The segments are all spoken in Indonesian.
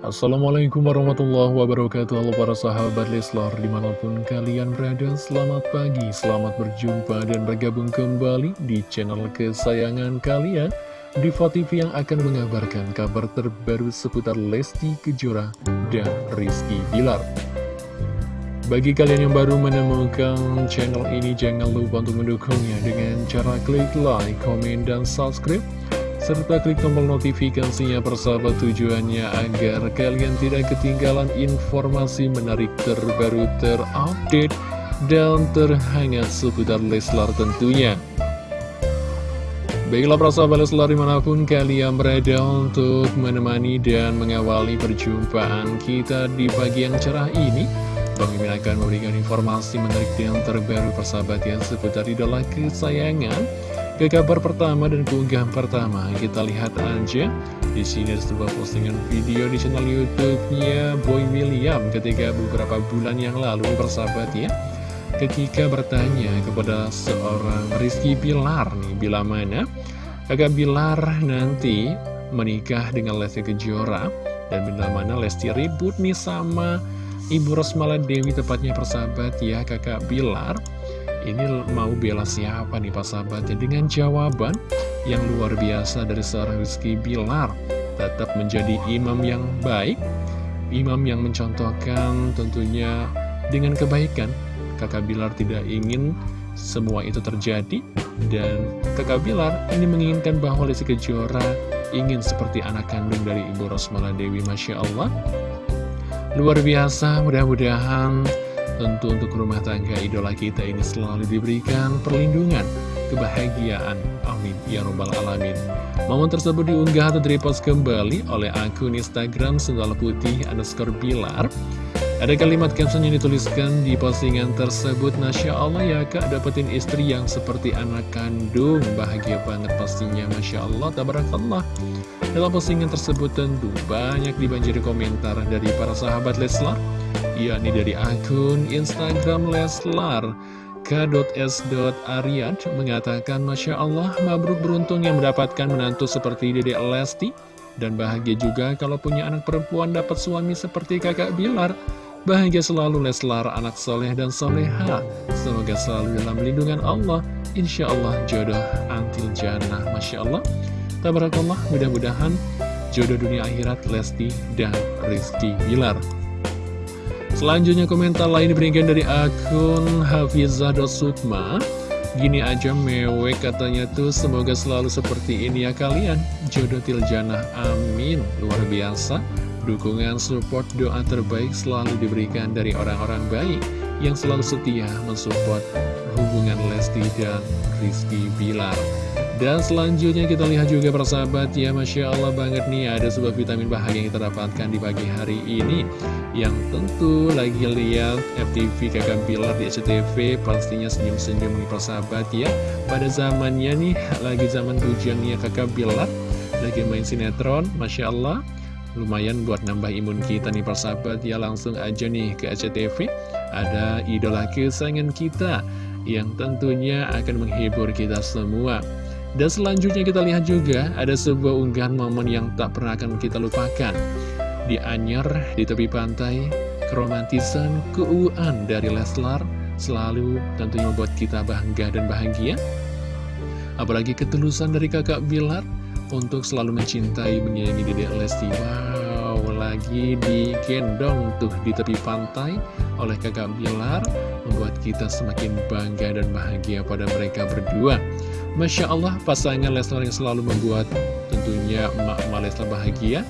Assalamualaikum warahmatullahi wabarakatuh. Halo para sahabat Leslar Di mana pun kalian berada Selamat pagi, selamat berjumpa Dan bergabung kembali di channel kesayangan kalian. Diva TV yang akan mengabarkan Kabar terbaru seputar Lesti Kejora Dan Rizky Bilar. Bagi kalian yang baru menemukan channel ini, jangan lupa untuk mendukungnya dengan cara klik like, komen, dan subscribe serta klik tombol notifikasinya persahabat tujuannya agar kalian tidak ketinggalan informasi menarik terbaru terupdate dan terhangat seputar Leslar tentunya. Baiklah persahabat Leslar di mana pun kalian berada untuk menemani dan mengawali perjumpaan kita di pagi yang cerah ini. Bang akan memberikan informasi menarik yang terbaru persahabat yang seputar idola kesayangan ke kabar pertama dan keunggahan pertama, kita lihat aja. Di sini ada sebuah postingan video di channel YouTube-nya Boy William ketika beberapa bulan yang lalu bersahabat ya. Ketika bertanya kepada seorang Rizky Bilar nih, bila mana? Kakak Bilar nanti menikah dengan Lesti Kejora dan bila mana Lesti ribut nih sama Ibu Rosmala Dewi tepatnya persahabat ya kakak Bilar ini mau bela siapa nih Pak sahabatnya Dengan jawaban yang luar biasa dari seorang Rizky Bilar Tetap menjadi imam yang baik Imam yang mencontohkan tentunya dengan kebaikan. Kakak Bilar tidak ingin semua itu terjadi Dan kakak Bilar ini menginginkan bahwa Lesti Kejora ingin seperti anak kandung dari Ibu Rosmala Dewi Masya Allah. Luar biasa mudah-mudahan Tentu untuk rumah tangga idola kita ini selalu diberikan perlindungan, kebahagiaan. Amin. Ya Rabbal Alamin. Momen tersebut diunggah atau direpost kembali oleh akun Instagram Sendal Putih underscore Bilar. Ada kalimat caption yang dituliskan di postingan tersebut Masya Allah ya kak dapetin istri yang seperti anak kandung Bahagia banget pastinya Masya Allah Tabarakallah Dalam postingan tersebut tentu banyak dibanjiri komentar dari para sahabat Leslar yakni dari akun Instagram Leslar k.s.aryad mengatakan Masya Allah mabruk beruntung yang mendapatkan menantu seperti Dede Lesti. Dan bahagia juga kalau punya anak perempuan dapat suami seperti kakak Bilar. Bahagia selalu Leslar anak soleh dan soleha. Semoga selalu dalam lindungan Allah. Insya Allah jodoh antil jannah Masya Allah Tabarakallah mudah-mudahan jodoh dunia akhirat Lesti dan Rizky Bilar. Selanjutnya komentar lain diberikan dari akun Hafizah.sukma Gini aja mewek katanya tuh semoga selalu seperti ini ya kalian. Jodoh Tiljana amin. Luar biasa. Dukungan support doa terbaik selalu diberikan dari orang-orang baik Yang selalu setia mensupport hubungan Lesti dan Rizky Bilar dan selanjutnya kita lihat juga persahabat ya Masya Allah banget nih ada sebuah vitamin bahagia yang kita dapatkan di pagi hari ini. Yang tentu lagi lihat FTV kakak Bilar di SCTV pastinya senyum-senyum nih persahabat ya. Pada zamannya nih lagi zaman bujangnya kakak Bilar Lagi main sinetron Masya Allah Lumayan buat nambah imun kita nih persahabat ya. Langsung aja nih ke SCTV Ada idola kesayangan kita yang tentunya akan menghibur kita semua dan selanjutnya kita lihat juga ada sebuah unggahan momen yang tak pernah akan kita lupakan. Di Anyer, di tepi pantai, keromantisan, keuuan dari Leslar selalu tentunya membuat kita bangga dan bahagia. Apalagi ketulusan dari kakak Bilar untuk selalu mencintai menyayangi Dedek Lesti. Wow, lagi digendong tuh di tepi pantai oleh kakak Bilar membuat kita semakin bangga dan bahagia pada mereka berdua. Masya Allah pasangan Leslar yang selalu membuat tentunya emak-emak Leslar bahagia.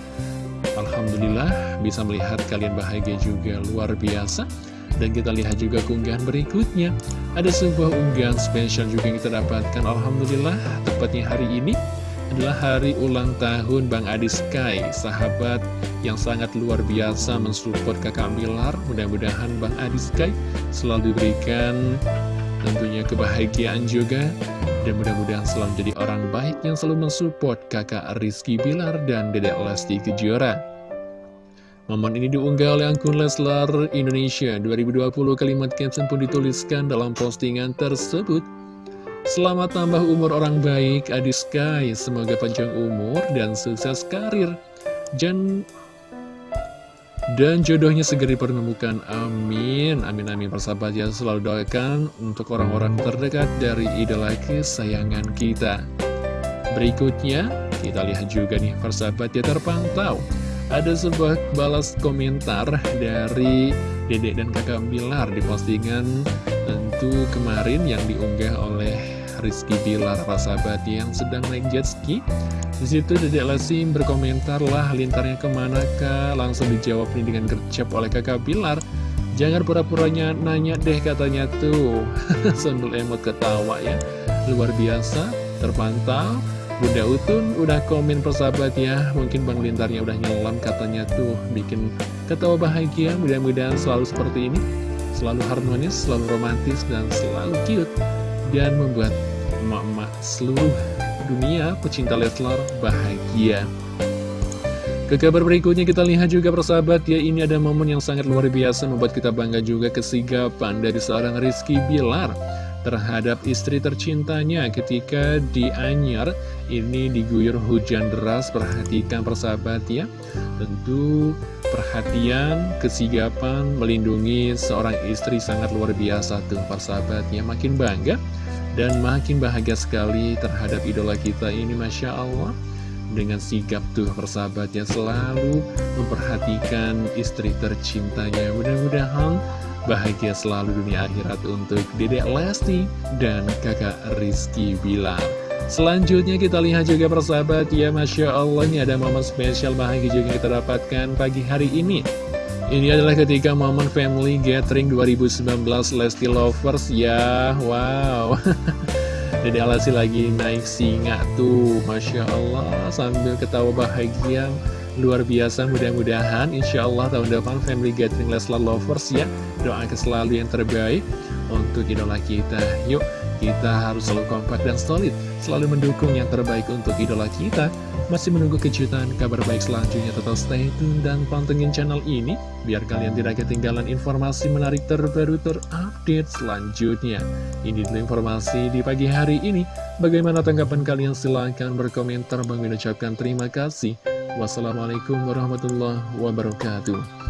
Alhamdulillah bisa melihat kalian bahagia juga luar biasa. Dan kita lihat juga keunggahan berikutnya. Ada sebuah unggahan spesial juga yang kita dapatkan. Alhamdulillah tepatnya hari ini adalah hari ulang tahun Bang Adi Sky Sahabat yang sangat luar biasa mensupport kakak Bilar Mudah-mudahan Bang Adi Sky selalu diberikan tentunya kebahagiaan juga. Dan mudah-mudahan selalu jadi orang baik yang selalu mensupport kakak Rizky Bilar dan dedek Lesti Kejora. Momen ini diunggah oleh akun Leslar Indonesia. 2020 kalimat caption pun dituliskan dalam postingan tersebut Selamat tambah umur orang baik Adi Sky Semoga panjang umur dan sukses karir Jan dan jodohnya segera dipertemukan. Amin. Amin amin persahabat ya selalu doakan untuk orang-orang terdekat dari idola kesayangan kita. Berikutnya kita lihat juga nih persahabat ya terpantau. Ada sebuah balas komentar dari Dedek dan kakak Bilar di postingan tentu kemarin yang diunggah oleh Rizky Bilar persahabat yang sedang naik jet ski. Di situ Dedek Lesti berkomentar lah lintarnya ke mana kak? Langsung dijawab nih dengan gercep oleh kakak Bilar. Jangan pura-puranya nanya deh katanya tuh. Sambil emot ketawa ya. Luar biasa terpantau. Bunda Utun udah komen persahabat ya. Mungkin Bang Lintarnya udah nyelam katanya tuh. Bikin ketawa bahagia. Mudah-mudahan selalu seperti ini. Selalu harmonis, selalu romantis, dan selalu cute. Dan membuat emak-emak seluruh dunia pecinta Leslar bahagia. Ke kabar berikutnya kita lihat juga persahabat ya ini ada momen yang sangat luar biasa membuat kita bangga juga kesigapan dari seorang Rizky Bilar terhadap istri tercintanya ketika di Anyar ini diguyur hujan deras perhatikan persahabat ya. Tentu perhatian kesigapan melindungi seorang istri sangat luar biasa tuh persahabatnya makin bangga dan makin bahagia sekali terhadap idola kita ini Masya Allah. Dengan sigap tuh persahabatnya selalu memperhatikan istri tercintanya. Mudah-mudahan bahagia selalu dunia akhirat untuk Dedek Lesti dan kakak Rizky Bilar. Selanjutnya kita lihat juga persahabat ya Masya Allah ini ada momen spesial bahagia juga kita dapatkan pagi hari ini ini adalah ketika momen family gathering 2019 Lesti Lovers. Ya Wow. Dede Alasi lagi naik singa tuh. Masya Allah sambil ketawa bahagia. Luar biasa mudah-mudahan Insya Allah tahun depan family gathering Leslar Lovers ya. Doakan selalu yang terbaik untuk idola kita. Yuk kita harus selalu kompak dan solid Selalu mendukung yang terbaik untuk idola kita masih menunggu kejutan kabar baik selanjutnya tetap stay tune dan pantengin channel ini biar kalian tidak ketinggalan informasi menarik terbaru terupdate selanjutnya. Ini dulu informasi di pagi hari ini. Bagaimana tanggapan kalian? Silahkan berkomentar. Bang ucapkan terima kasih. Wassalamualaikum warahmatullahi wabarakatuh.